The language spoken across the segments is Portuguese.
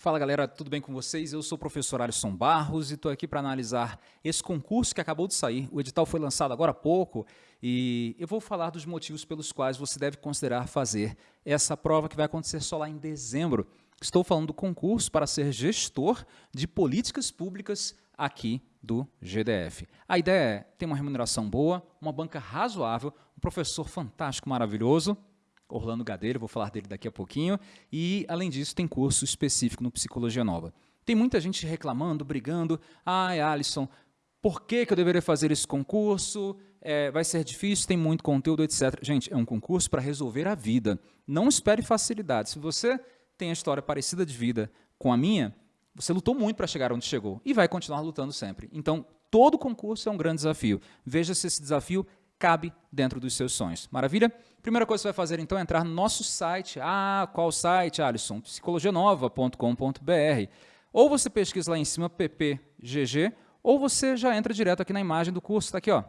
Fala galera, tudo bem com vocês? Eu sou o professor Alisson Barros e estou aqui para analisar esse concurso que acabou de sair. O edital foi lançado agora há pouco e eu vou falar dos motivos pelos quais você deve considerar fazer essa prova que vai acontecer só lá em dezembro. Estou falando do concurso para ser gestor de políticas públicas aqui do GDF. A ideia é ter uma remuneração boa, uma banca razoável, um professor fantástico, maravilhoso, Orlando Gadeira, vou falar dele daqui a pouquinho, e, além disso, tem curso específico no Psicologia Nova. Tem muita gente reclamando, brigando, ai, Alisson, por que, que eu deveria fazer esse concurso? É, vai ser difícil, tem muito conteúdo, etc. Gente, é um concurso para resolver a vida. Não espere facilidade. Se você tem a história parecida de vida com a minha, você lutou muito para chegar onde chegou e vai continuar lutando sempre. Então, todo concurso é um grande desafio. Veja se esse desafio cabe dentro dos seus sonhos. Maravilha? Primeira coisa que você vai fazer, então, é entrar no nosso site. Ah, qual site, Alisson? psicologianova.com.br. Ou você pesquisa lá em cima PPGG, ou você já entra direto aqui na imagem do curso. Está aqui, ó.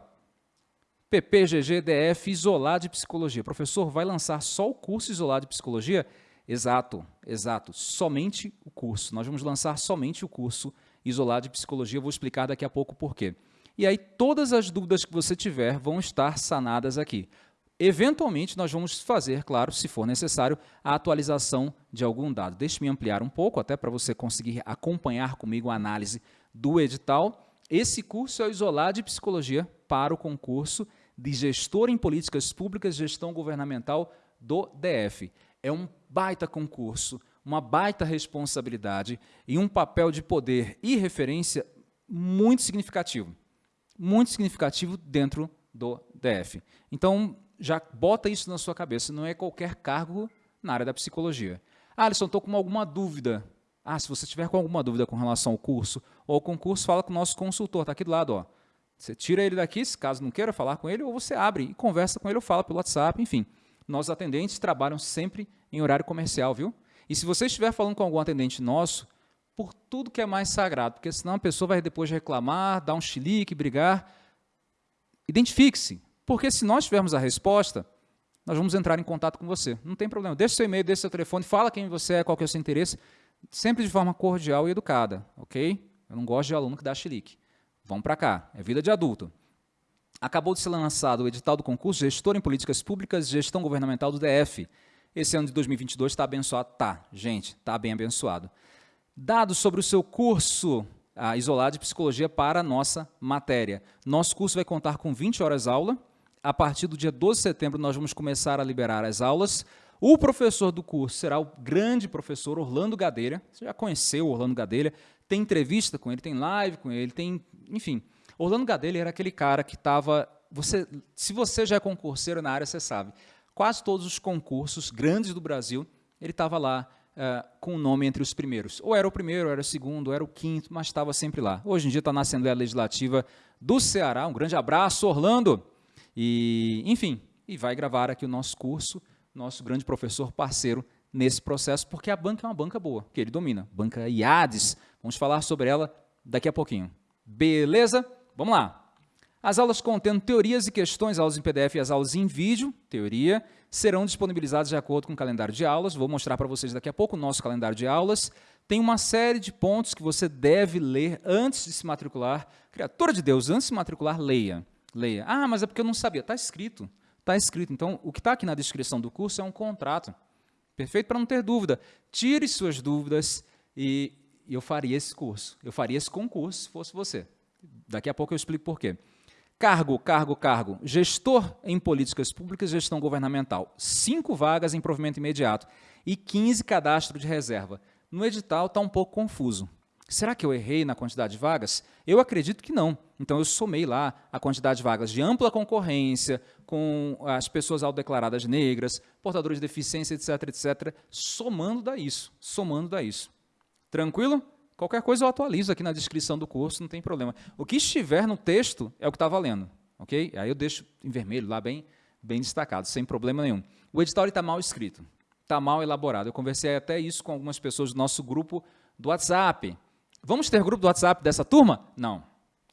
PPGG DF Isolado de Psicologia. Professor, vai lançar só o curso Isolado de Psicologia? Exato, exato. Somente o curso. Nós vamos lançar somente o curso Isolado de Psicologia. Eu vou explicar daqui a pouco por quê. E aí todas as dúvidas que você tiver vão estar sanadas aqui. Eventualmente, nós vamos fazer, claro, se for necessário, a atualização de algum dado. Deixe-me ampliar um pouco, até para você conseguir acompanhar comigo a análise do edital. Esse curso é o Isolar de Psicologia para o concurso de Gestor em Políticas Públicas e Gestão Governamental do DF. É um baita concurso, uma baita responsabilidade e um papel de poder e referência muito significativo muito significativo dentro do DF. Então, já bota isso na sua cabeça, não é qualquer cargo na área da psicologia. Ah, Alisson, estou com alguma dúvida. Ah, se você tiver com alguma dúvida com relação ao curso ou ao concurso, fala com o nosso consultor, está aqui do lado. Ó. Você tira ele daqui, se caso não queira falar com ele, ou você abre e conversa com ele ou fala pelo WhatsApp, enfim. Nossos atendentes trabalham sempre em horário comercial, viu? E se você estiver falando com algum atendente nosso, por tudo que é mais sagrado, porque senão a pessoa vai depois reclamar, dar um chilique, brigar. Identifique-se, porque se nós tivermos a resposta, nós vamos entrar em contato com você. Não tem problema. Deixe seu e-mail, deixe seu telefone, fala quem você é, qual que é o seu interesse, sempre de forma cordial e educada, ok? Eu não gosto de aluno que dá chilique. Vamos para cá, é vida de adulto. Acabou de ser lançado o edital do concurso Gestor em Políticas Públicas e Gestão Governamental do DF. Esse ano de 2022 está abençoado? Tá, gente, está bem abençoado. Dados sobre o seu curso ah, isolado de psicologia para a nossa matéria. Nosso curso vai contar com 20 horas aula. A partir do dia 12 de setembro, nós vamos começar a liberar as aulas. O professor do curso será o grande professor Orlando Gadeira. Você já conheceu o Orlando Gadeira, tem entrevista com ele, tem live com ele, tem, enfim. Orlando Gadeira era aquele cara que estava, você, se você já é concurseiro na área, você sabe, quase todos os concursos grandes do Brasil, ele estava lá uh, com o nome entre os primeiros. Ou era o primeiro, ou era o segundo, ou era o quinto, mas estava sempre lá. Hoje em dia está na Assembleia Legislativa do Ceará. Um grande abraço, Orlando! E, enfim, e vai gravar aqui o nosso curso, nosso grande professor parceiro nesse processo, porque a banca é uma banca boa, que ele domina. Banca IADES. Vamos falar sobre ela daqui a pouquinho. Beleza? Vamos lá. As aulas contendo teorias e questões, aulas em PDF e as aulas em vídeo, teoria, serão disponibilizadas de acordo com o calendário de aulas. Vou mostrar para vocês daqui a pouco o nosso calendário de aulas. Tem uma série de pontos que você deve ler antes de se matricular. Criatura de Deus, antes de se matricular, leia. Leia. Ah, mas é porque eu não sabia. Está escrito. Está escrito. Então, o que está aqui na descrição do curso é um contrato. Perfeito? Para não ter dúvida. Tire suas dúvidas e eu faria esse curso. Eu faria esse concurso se fosse você. Daqui a pouco eu explico por quê. Cargo, cargo, cargo. Gestor em políticas públicas e gestão governamental. Cinco vagas em provimento imediato e 15 cadastro de reserva. No edital está um pouco confuso. Será que eu errei na quantidade de vagas? Eu acredito que não. Então, eu somei lá a quantidade de vagas de ampla concorrência, com as pessoas autodeclaradas negras, portadores de deficiência, etc., etc., somando da isso, somando da isso. Tranquilo? Qualquer coisa eu atualizo aqui na descrição do curso, não tem problema. O que estiver no texto é o que está valendo, ok? Aí eu deixo em vermelho lá bem, bem destacado, sem problema nenhum. O edital está mal escrito, está mal elaborado. Eu conversei até isso com algumas pessoas do nosso grupo do WhatsApp. Vamos ter grupo do WhatsApp dessa turma? Não.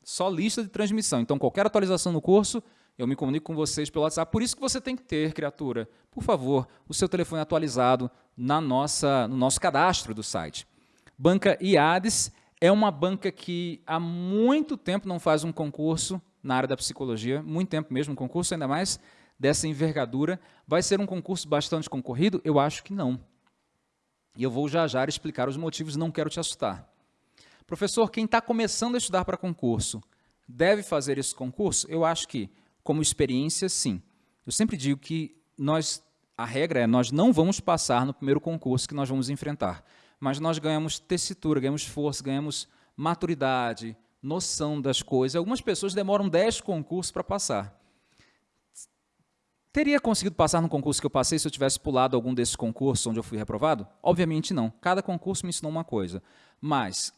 Só lista de transmissão. Então, qualquer atualização no curso, eu me comunico com vocês pelo WhatsApp. Por isso que você tem que ter, criatura, por favor, o seu telefone atualizado na nossa, no nosso cadastro do site. Banca IADES é uma banca que há muito tempo não faz um concurso na área da psicologia, muito tempo mesmo, um concurso ainda mais dessa envergadura. Vai ser um concurso bastante concorrido? Eu acho que não. E eu vou já já explicar os motivos, não quero te assustar. Professor, quem está começando a estudar para concurso deve fazer esse concurso? Eu acho que, como experiência, sim. Eu sempre digo que nós, a regra é nós não vamos passar no primeiro concurso que nós vamos enfrentar, mas nós ganhamos tessitura, ganhamos força, ganhamos maturidade, noção das coisas. Algumas pessoas demoram 10 concursos para passar. Teria conseguido passar no concurso que eu passei se eu tivesse pulado algum desses concursos onde eu fui reprovado? Obviamente não. Cada concurso me ensinou uma coisa. Mas,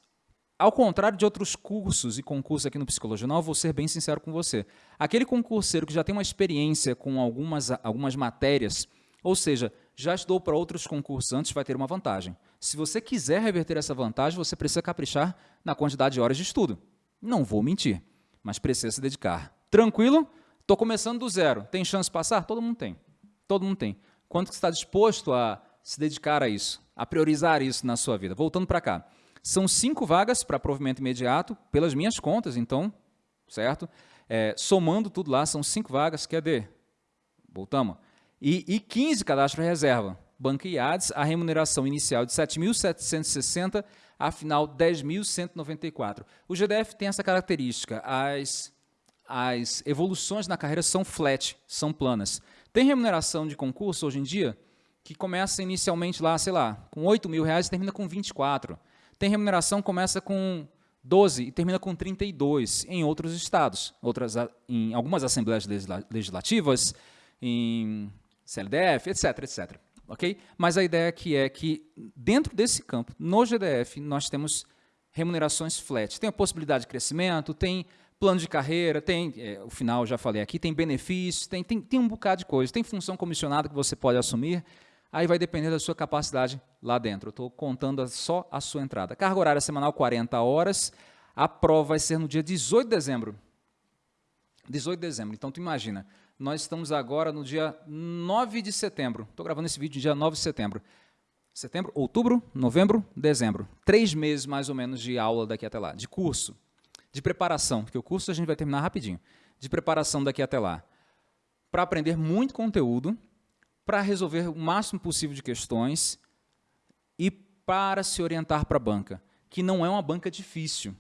ao contrário de outros cursos e concursos aqui no Psicologia Não, vou ser bem sincero com você. Aquele concurseiro que já tem uma experiência com algumas, algumas matérias, ou seja, já estudou para outros concursos antes, vai ter uma vantagem. Se você quiser reverter essa vantagem, você precisa caprichar na quantidade de horas de estudo. Não vou mentir, mas precisa se dedicar. Tranquilo? Estou começando do zero. Tem chance de passar? Todo mundo tem. Todo mundo tem. Quanto que está disposto a se dedicar a isso, a priorizar isso na sua vida? Voltando para cá. São cinco vagas para provimento imediato, pelas minhas contas, então, certo? É, somando tudo lá, são cinco vagas, quer Voltamos. E, e 15 cadastros reserva. Banca IADES, a remuneração inicial de 7.760, a final 10.194. O GDF tem essa característica, as as evoluções na carreira são flat, são planas. Tem remuneração de concurso hoje em dia que começa inicialmente lá, sei lá, com 8 mil reais e termina com 24. Tem remuneração que começa com 12 e termina com 32 em outros estados, outras, em algumas assembleias legislativas, em CLDF, etc, etc. Okay? Mas a ideia aqui é que, dentro desse campo, no GDF, nós temos remunerações flat. Tem a possibilidade de crescimento, tem plano de carreira, tem, é, o final já falei aqui, tem benefícios, tem, tem, tem um bocado de coisa, tem função comissionada que você pode assumir, aí vai depender da sua capacidade lá dentro. Eu estou contando só a sua entrada. Carga horária semanal 40 horas, a prova vai ser no dia 18 de dezembro. 18 de dezembro, então tu imagina, nós estamos agora no dia 9 de setembro, estou gravando esse vídeo dia 9 de setembro. Setembro, outubro, novembro, dezembro. Três meses mais ou menos de aula daqui até lá, de curso de preparação, porque o curso a gente vai terminar rapidinho, de preparação daqui até lá, para aprender muito conteúdo, para resolver o máximo possível de questões e para se orientar para a banca, que não é uma banca difícil,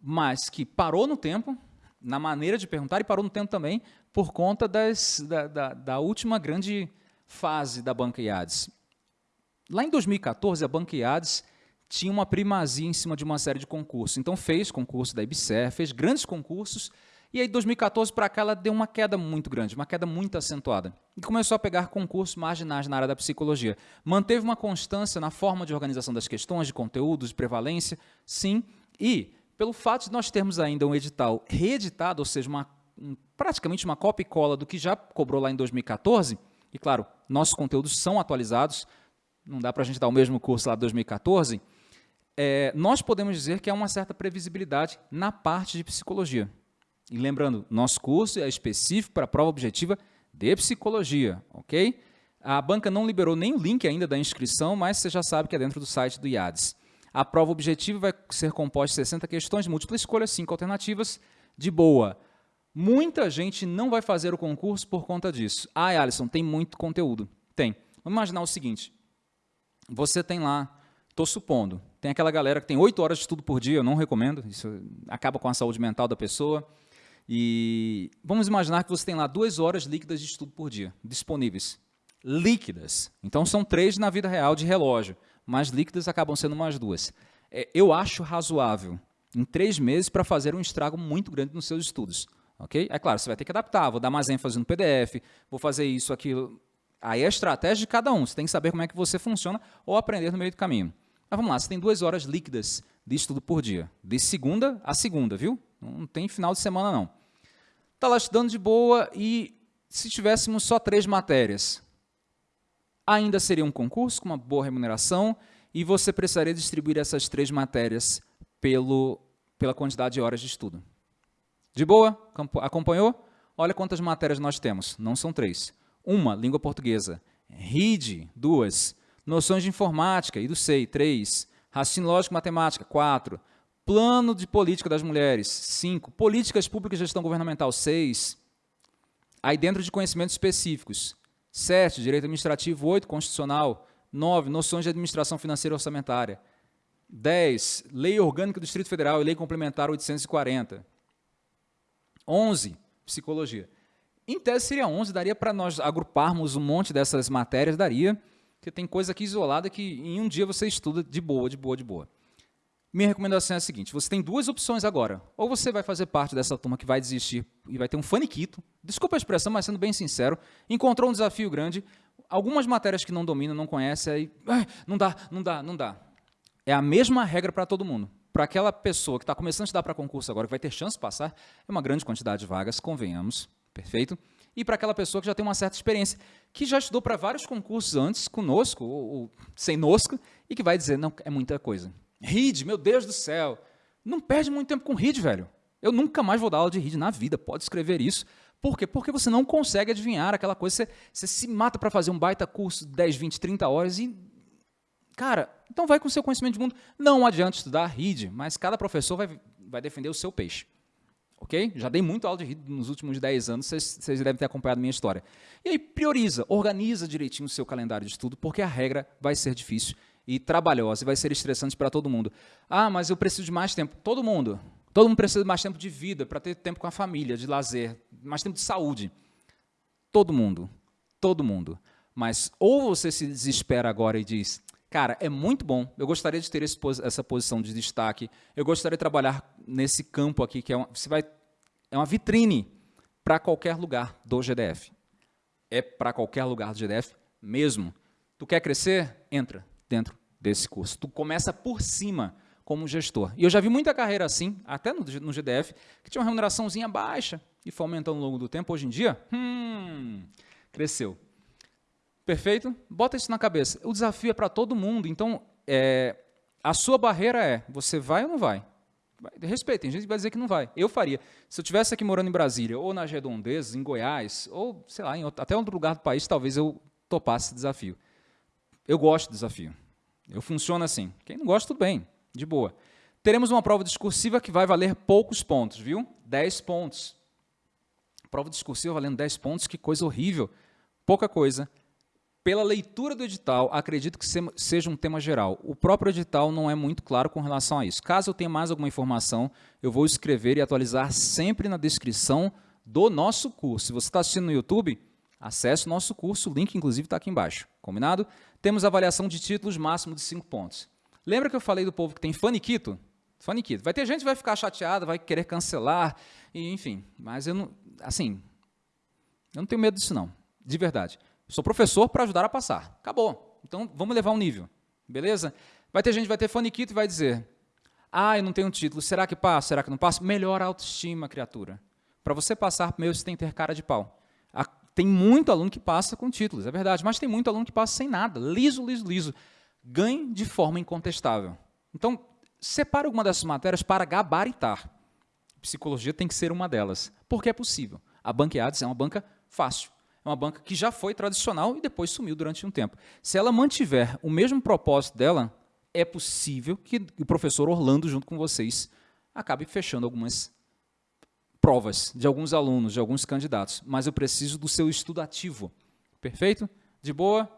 mas que parou no tempo, na maneira de perguntar, e parou no tempo também por conta das, da, da, da última grande fase da banca IADES. Lá em 2014, a banca IADES tinha uma primazia em cima de uma série de concursos. Então fez concurso da IBSER, fez grandes concursos, e aí de 2014 para cá ela deu uma queda muito grande, uma queda muito acentuada. E começou a pegar concursos marginais na área da psicologia. Manteve uma constância na forma de organização das questões, de conteúdos, de prevalência, sim. E pelo fato de nós termos ainda um edital reeditado, ou seja, uma, um, praticamente uma cópia e cola do que já cobrou lá em 2014, e claro, nossos conteúdos são atualizados, não dá para a gente dar o mesmo curso lá de 2014, é, nós podemos dizer que há uma certa previsibilidade na parte de psicologia. E lembrando, nosso curso é específico para a prova objetiva de psicologia, ok? A banca não liberou nem o link ainda da inscrição, mas você já sabe que é dentro do site do IADES. A prova objetiva vai ser composta de 60 questões, múltipla escolha, 5 alternativas, de boa. Muita gente não vai fazer o concurso por conta disso. Ah, Alisson, tem muito conteúdo. Tem. Vamos imaginar o seguinte, você tem lá, estou supondo, tem aquela galera que tem oito horas de estudo por dia, eu não recomendo, isso acaba com a saúde mental da pessoa. E vamos imaginar que você tem lá duas horas líquidas de estudo por dia, disponíveis. Líquidas. Então são três na vida real de relógio, mas líquidas acabam sendo mais duas. É, eu acho razoável, em três meses, para fazer um estrago muito grande nos seus estudos. ok? É claro, você vai ter que adaptar, vou dar mais ênfase no PDF, vou fazer isso, aquilo. Aí é a estratégia de cada um, você tem que saber como é que você funciona ou aprender no meio do caminho. Mas vamos lá, você tem duas horas líquidas de estudo por dia, de segunda a segunda, viu? Não tem final de semana, não. Está lá estudando de boa e se tivéssemos só três matérias, ainda seria um concurso com uma boa remuneração e você precisaria distribuir essas três matérias pelo, pela quantidade de horas de estudo. De boa? Acompanhou? Olha quantas matérias nós temos. Não são três. Uma, língua portuguesa. RID, duas. Noções de informática, e do SEI, 3. Raciocínio lógico matemática, 4. Plano de política das mulheres, 5. Políticas públicas e gestão governamental, 6. Aí dentro de conhecimentos específicos, 7. Direito administrativo, 8. Constitucional, 9. Noções de administração financeira e orçamentária, 10. Lei Orgânica do Distrito Federal e Lei Complementar 840. 11. Psicologia. Em tese seria 11, daria para nós agruparmos um monte dessas matérias, daria, porque tem coisa aqui isolada que em um dia você estuda de boa, de boa, de boa. Minha recomendação é a seguinte, você tem duas opções agora. Ou você vai fazer parte dessa turma que vai desistir e vai ter um faniquito, desculpa a expressão, mas sendo bem sincero, encontrou um desafio grande, algumas matérias que não domina, não conhece, aí não dá, não dá, não dá. É a mesma regra para todo mundo. Para aquela pessoa que está começando a estudar para concurso agora, que vai ter chance de passar, é uma grande quantidade de vagas, convenhamos, perfeito? E para aquela pessoa que já tem uma certa experiência, que já estudou para vários concursos antes, conosco, ou, ou sem nosco, e que vai dizer, não, é muita coisa. RID, meu Deus do céu, não perde muito tempo com RID, velho. Eu nunca mais vou dar aula de RID na vida, pode escrever isso. Por quê? Porque você não consegue adivinhar aquela coisa, você, você se mata para fazer um baita curso de 10, 20, 30 horas e Cara, então vai com o seu conhecimento de mundo. Não adianta estudar RID, mas cada professor vai, vai defender o seu peixe. Ok? Já dei muito aula de RID nos últimos 10 anos, vocês, devem ter acompanhado minha história. E aí, prioriza, organiza direitinho o seu calendário de estudo, porque a regra vai ser difícil e trabalhosa, e vai ser estressante para todo mundo. Ah, mas eu preciso de mais tempo. Todo mundo. Todo mundo precisa de mais tempo de vida, para ter tempo com a família, de lazer, mais tempo de saúde. Todo mundo. Todo mundo. Mas ou você se desespera agora e diz, Cara, é muito bom. Eu gostaria de ter essa posição de destaque. Eu gostaria de trabalhar nesse campo aqui, que é uma, você vai, é uma vitrine para qualquer lugar do GDF. É para qualquer lugar do GDF mesmo. Tu quer crescer? Entra dentro desse curso. Tu começa por cima como gestor. E eu já vi muita carreira assim, até no, no GDF, que tinha uma remuneraçãozinha baixa e foi aumentando ao longo do tempo. Hoje em dia, hum, cresceu. Perfeito? Bota isso na cabeça. O desafio é para todo mundo, então é, a sua barreira é, você vai ou não vai? Respeita, tem gente vai dizer que não vai. Eu faria. Se eu estivesse aqui morando em Brasília, ou nas redondezas, em Goiás, ou, sei lá, em outro, até outro lugar do país, talvez eu topasse esse desafio. Eu gosto do desafio. Eu funciono assim. Quem não gosta, tudo bem, de boa. Teremos uma prova discursiva que vai valer poucos pontos, viu? 10 pontos. Prova discursiva valendo 10 pontos, que coisa horrível. Pouca coisa. Pela leitura do edital, acredito que seja um tema geral. O próprio edital não é muito claro com relação a isso. Caso eu tenha mais alguma informação, eu vou escrever e atualizar sempre na descrição do nosso curso. Se você está assistindo no YouTube, acesse o nosso curso, o link inclusive está aqui embaixo. Combinado? Temos avaliação de títulos máximo de 5 pontos. Lembra que eu falei do povo que tem faniquito? Faniquito. Vai ter gente que vai ficar chateada, vai querer cancelar, e, enfim. Mas eu não, assim, eu não tenho medo disso não, de verdade. Sou professor para ajudar a passar. Acabou. Então, vamos levar um nível. Beleza? Vai ter gente que vai ter faniquito e vai dizer, ah, eu não tenho um título, será que passa, será que não passa? Melhor autoestima, criatura. Para você passar, primeiro você tem que ter cara de pau. Tem muito aluno que passa com títulos, é verdade, mas tem muito aluno que passa sem nada, liso, liso, liso. Ganhe de forma incontestável. Então, separe alguma dessas matérias para gabaritar. Psicologia tem que ser uma delas, porque é possível. A Banqueades é uma banca fácil. É uma banca que já foi tradicional e depois sumiu durante um tempo. Se ela mantiver o mesmo propósito dela, é possível que o professor Orlando, junto com vocês, acabe fechando algumas provas de alguns alunos, de alguns candidatos. Mas eu preciso do seu estudo ativo. Perfeito? De boa?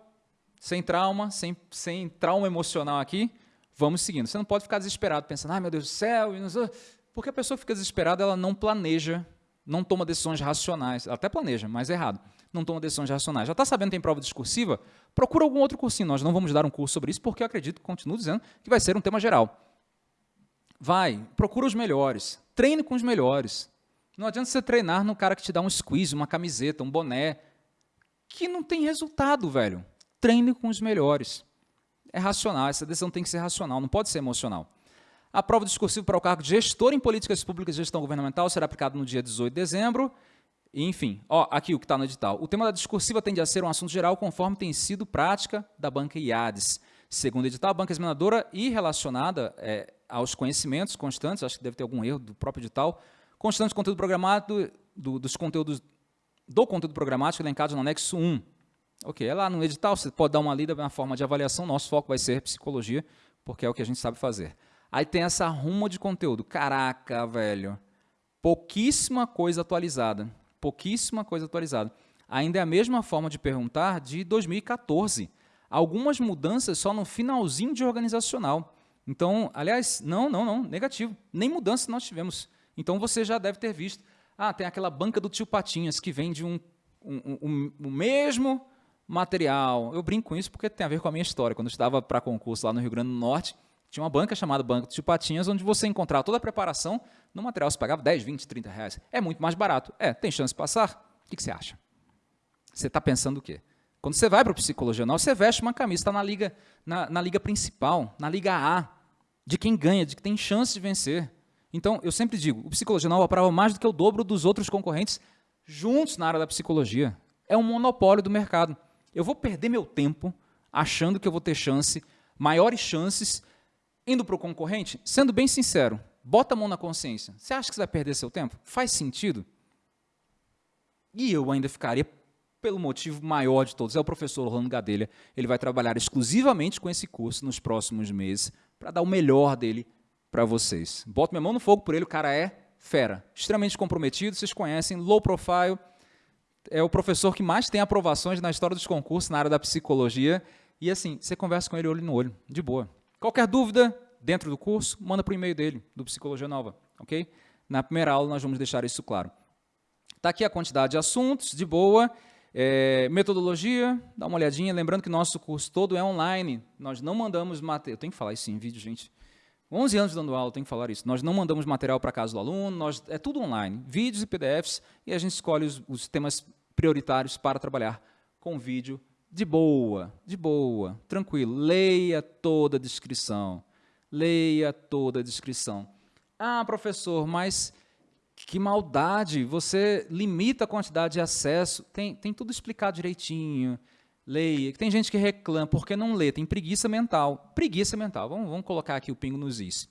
Sem trauma, sem, sem trauma emocional aqui, vamos seguindo. Você não pode ficar desesperado, pensando, ai meu Deus do céu, porque a pessoa fica desesperada, ela não planeja, não toma decisões racionais, ela até planeja, mas é errado não toma decisões racionais. Já está sabendo que tem prova discursiva? Procura algum outro cursinho. Nós não vamos dar um curso sobre isso, porque eu acredito, continuo dizendo, que vai ser um tema geral. Vai, procura os melhores. Treine com os melhores. Não adianta você treinar no cara que te dá um squeeze, uma camiseta, um boné, que não tem resultado, velho. Treine com os melhores. É racional, essa decisão tem que ser racional, não pode ser emocional. A prova discursiva para o cargo de gestor em políticas públicas e gestão governamental será aplicada no dia 18 de dezembro enfim, ó, aqui o que está no edital. O tema da discursiva tende a ser um assunto geral conforme tem sido prática da banca IADES. Segundo o edital, a banca examinadora e relacionada é, aos conhecimentos constantes, acho que deve ter algum erro do próprio edital, constante do conteúdo programado, do, dos conteúdos do conteúdo programático elencado no anexo 1. Ok, é lá no edital, você pode dar uma lida na forma de avaliação, nosso foco vai ser psicologia, porque é o que a gente sabe fazer. Aí tem essa ruma de conteúdo. Caraca, velho. Pouquíssima coisa atualizada. Pouquíssima coisa atualizada. Ainda é a mesma forma de perguntar de 2014. Algumas mudanças só no finalzinho de organizacional. Então, aliás, não, não, não, negativo. Nem mudança nós tivemos. Então você já deve ter visto. Ah, tem aquela banca do tio Patinhas que vende um, um, um, um mesmo material. Eu brinco com isso porque tem a ver com a minha história. Quando eu estava para concurso lá no Rio Grande do Norte, tinha uma banca chamada Banco de Patinhas, onde você encontrava toda a preparação no material. Você pagava 10, 20, 30 reais. É muito mais barato. É, tem chance de passar? O que, que você acha? Você está pensando o quê? Quando você vai para o psicologia você veste uma camisa, está na liga, na, na liga principal, na liga A, de quem ganha, de que tem chance de vencer. Então, eu sempre digo, o psicologia nova aprova mais do que o dobro dos outros concorrentes juntos na área da psicologia. É um monopólio do mercado. Eu vou perder meu tempo achando que eu vou ter chance, maiores chances Indo para o concorrente, sendo bem sincero, bota a mão na consciência. Você acha que você vai perder seu tempo? Faz sentido? E eu ainda ficaria pelo motivo maior de todos. É o professor Orlando Gadelha. Ele vai trabalhar exclusivamente com esse curso nos próximos meses para dar o melhor dele para vocês. Boto minha mão no fogo por ele, o cara é fera. Extremamente comprometido, vocês conhecem, low profile. É o professor que mais tem aprovações na história dos concursos na área da psicologia. E assim, você conversa com ele olho no olho, de boa. Qualquer dúvida dentro do curso, manda para o e-mail dele, do Psicologia Nova, ok? Na primeira aula nós vamos deixar isso claro. Está aqui a quantidade de assuntos, de boa. É, metodologia, dá uma olhadinha. Lembrando que nosso curso todo é online. Nós não mandamos material. Eu tenho que falar isso em vídeo, gente. 11 anos dando aula, tenho que falar isso. Nós não mandamos material para casa do aluno, nós, é tudo online. Vídeos e PDFs, e a gente escolhe os, os temas prioritários para trabalhar com vídeo de boa, de boa, tranquilo. Leia toda a descrição. Leia toda a descrição. Ah, professor, mas que maldade, você limita a quantidade de acesso. Tem, tem tudo explicado direitinho. Leia. Tem gente que reclama, porque não lê? Tem preguiça mental. Preguiça mental. Vamos, vamos colocar aqui o pingo nos is.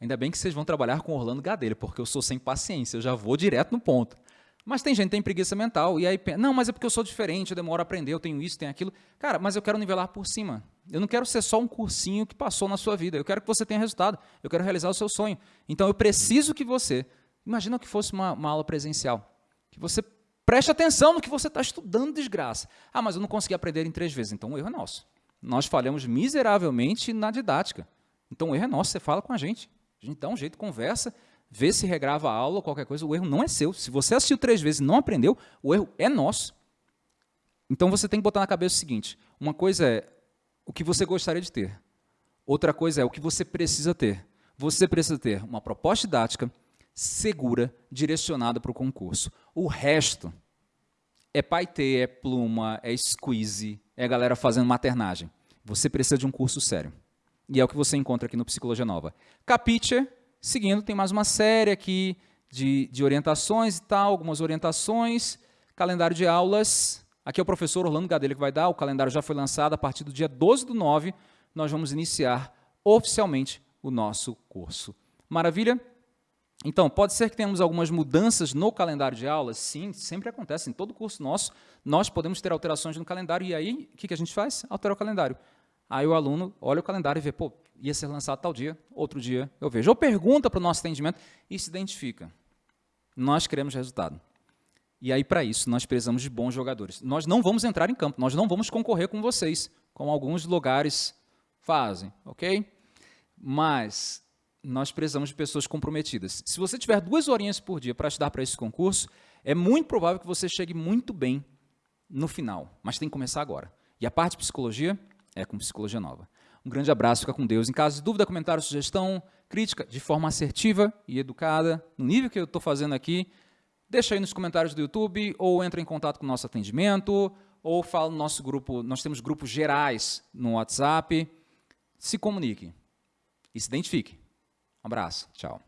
Ainda bem que vocês vão trabalhar com Orlando Gadelha, porque eu sou sem paciência, eu já vou direto no ponto. Mas tem gente que tem preguiça mental, e aí, não, mas é porque eu sou diferente, eu demoro a aprender, eu tenho isso, tenho aquilo. Cara, mas eu quero nivelar por cima. Eu não quero ser só um cursinho que passou na sua vida. Eu quero que você tenha resultado. Eu quero realizar o seu sonho. Então, eu preciso que você, imagina que fosse uma, uma aula presencial, que você preste atenção no que você está estudando, desgraça. Ah, mas eu não consegui aprender em três vezes. Então, o erro é nosso. Nós falhamos miseravelmente na didática. Então, o erro é nosso, você fala com a gente. A gente dá um jeito, conversa, vê se regrava a aula ou qualquer coisa, o erro não é seu. Se você assistiu três vezes e não aprendeu, o erro é nosso. Então você tem que botar na cabeça o seguinte: uma coisa é o que você gostaria de ter, outra coisa é o que você precisa ter. Você precisa ter uma proposta didática segura, direcionada para o concurso. O resto é paetê, é pluma, é squeeze, é galera fazendo maternagem. Você precisa de um curso sério. E é o que você encontra aqui no Psicologia Nova. Capitcher Seguindo, tem mais uma série aqui de, de orientações e tal, algumas orientações, calendário de aulas. Aqui é o professor Orlando Gadelha que vai dar, o calendário já foi lançado, a partir do dia 12 do 9, nós vamos iniciar oficialmente o nosso curso. Maravilha? Então, pode ser que tenhamos algumas mudanças no calendário de aulas? Sim, sempre acontece. Em todo curso nosso, nós podemos ter alterações no calendário. E aí, o que a gente faz? Altera o calendário. Aí o aluno olha o calendário e vê, pô, ia ser lançado tal dia, outro dia eu vejo. Ou pergunta para o nosso atendimento e se identifica. Nós queremos resultado. E aí, para isso, nós precisamos de bons jogadores. Nós não vamos entrar em campo, nós não vamos concorrer com vocês, como alguns lugares fazem, ok? Mas nós precisamos de pessoas comprometidas. Se você tiver duas horinhas por dia para estudar para esse concurso, é muito provável que você chegue muito bem no final, mas tem que começar agora. E a parte de psicologia é com psicologia nova. Um grande abraço, fica com Deus. Em caso de dúvida, comentário, sugestão, crítica, de forma assertiva e educada, no nível que eu estou fazendo aqui, deixa aí nos comentários do YouTube, ou entra em contato com o nosso atendimento, ou fala no nosso grupo, nós temos grupos gerais no WhatsApp. Se comunique e se identifique. Um abraço, tchau.